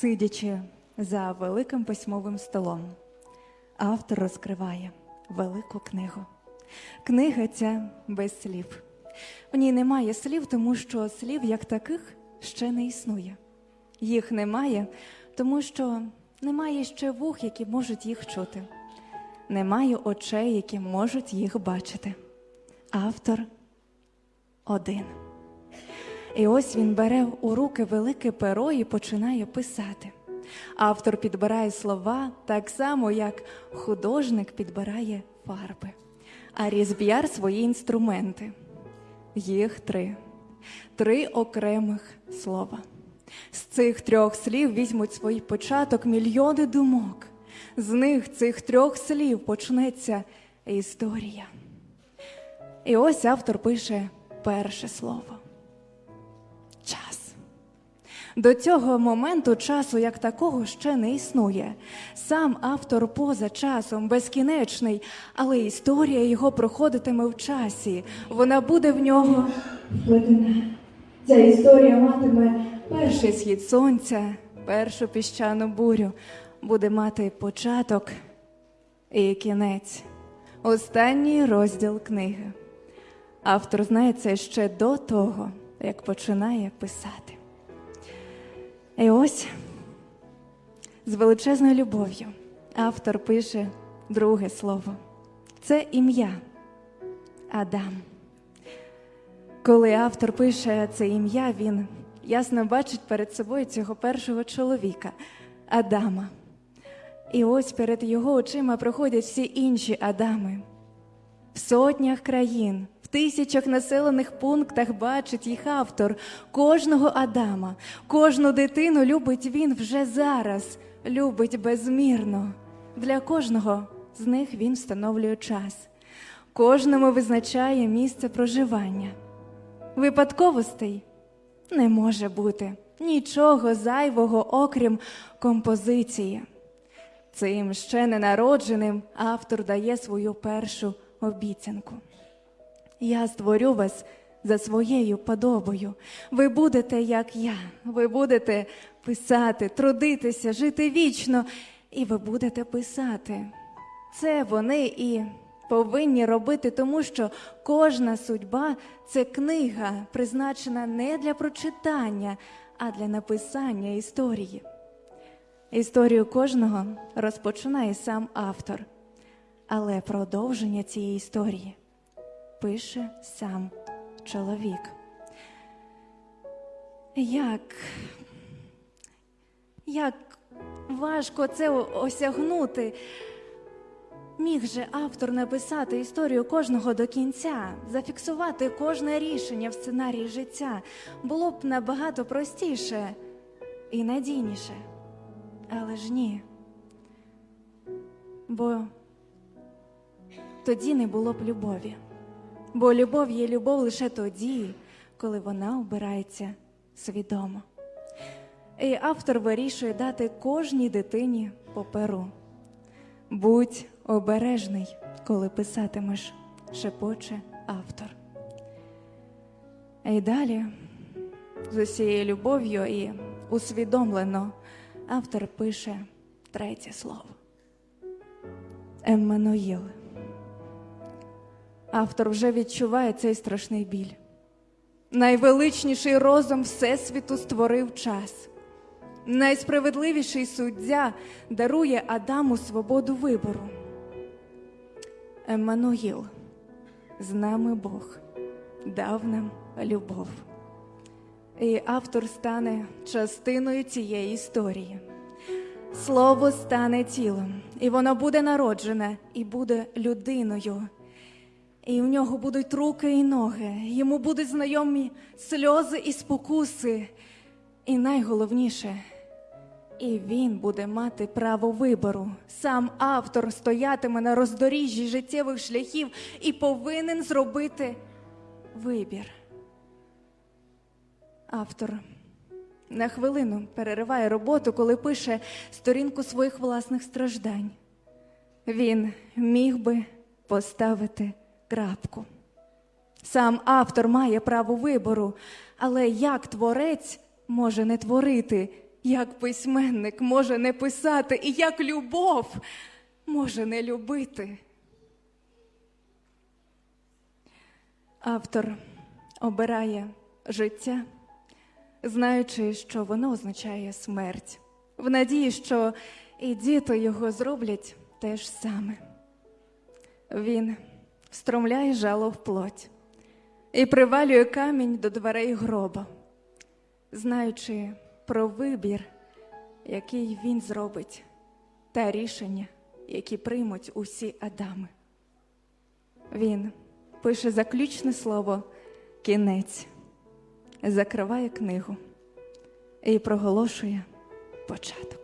Сидячи за великим письмовим столом, автор розкриває велику книгу. Книга ця без слів. В ній немає слів, тому що слів як таких ще не існує. Їх немає, тому що немає ще вух, які можуть їх чути. Немає очей, які можуть їх бачити. Автор один. І ось він бере у руки велике перо і починає писати. Автор підбирає слова так само, як художник підбирає фарби, а різб'яр свої інструменти. Їх три, три окремих слова. З цих трьох слів візьмуть свій початок мільйони думок. З них цих трьох слів почнеться історія. І ось автор пише перше слово До цього моменту часу як такого ще не існує. Сам автор поза часом безкінечний, але історія його проходитиме в часі. Вона буде в нього. Ця історія матиме перший схід сонця, першу піщану бурю, буде мати початок і кінець. Останній розділ книги. Автор знає це ще до того, як починає писати. І ось з величезною любов'ю автор пише друге слово. Це ім'я Адам. Коли автор пише це ім'я, він ясно бачить перед собою цього першого чоловіка Адама. І ось перед його очима проходять всі інші Адами. В сотнях країн, тисячах населених пунктах бачить їх автор кожного Адама, кожну дитину любить він вже зараз, любить безмірно. Для кожного з них він встановлює час, кожному визначає місце проживання. Випадковостей не може бути нічого зайвого, окрім композиції. Цим ще ненародженим автор дає свою першу обіцянку. Я створю вас за своєю подобою. Ви будете, як я, ви будете писати, трудитися, жити вічно, і ви будете писати. Це вони і повинні робити, тому що кожна судьба це книга, призначена не для прочитання, а для написання історії. Історію кожного розпочинає сам автор, але продовження цієї історії пише сам чоловік. Як, як важко це осягнути. Міг же автор написати історію кожного до кінця, зафіксувати кожне рішення в сценарії життя було б набагато простіше і надійніше. Але ж ні. Бо тоді не було б любові. Бо любов є любов лише тоді, коли вона обирається свідомо. І автор вирішує дати кожній дитині по перу. Будь обережний, коли писатимеш, шепоче автор. І далі, з усією любов'ю і усвідомлено, автор пише третє слово. Еммануїл. Автор вже відчуває цей страшний біль. Найвеличніший розум Всесвіту створив час. Найсправедливіший суддя дарує Адаму свободу вибору. Еммануїл, з нами Бог, дав нам любов. І автор стане частиною цієї історії. Слово стане тілом, і воно буде народжене і буде людиною. І в нього будуть руки і ноги, йому будуть знайомі сльози і спокуси. І найголовніше, і він буде мати право вибору. Сам автор стоятиме на роздоріжжі життєвих шляхів і повинен зробити вибір. Автор на хвилину перериває роботу, коли пише сторінку своїх власних страждань. Він міг би поставити крапку. Сам автор має право вибору, але як творець може не творити, Як письменник може не писати, і як любов може не любити. Автор обирає життя, знаючи, що воно означає смерть, в надії, що і діти його зроблять те ж саме. Він встромляє жало в плоть і привалює камінь до дверей гроба, знаючи про вибір, який він зробить, та рішення, які приймуть усі Адами. Він пише заключне слово кінець, закриває книгу і проголошує початок.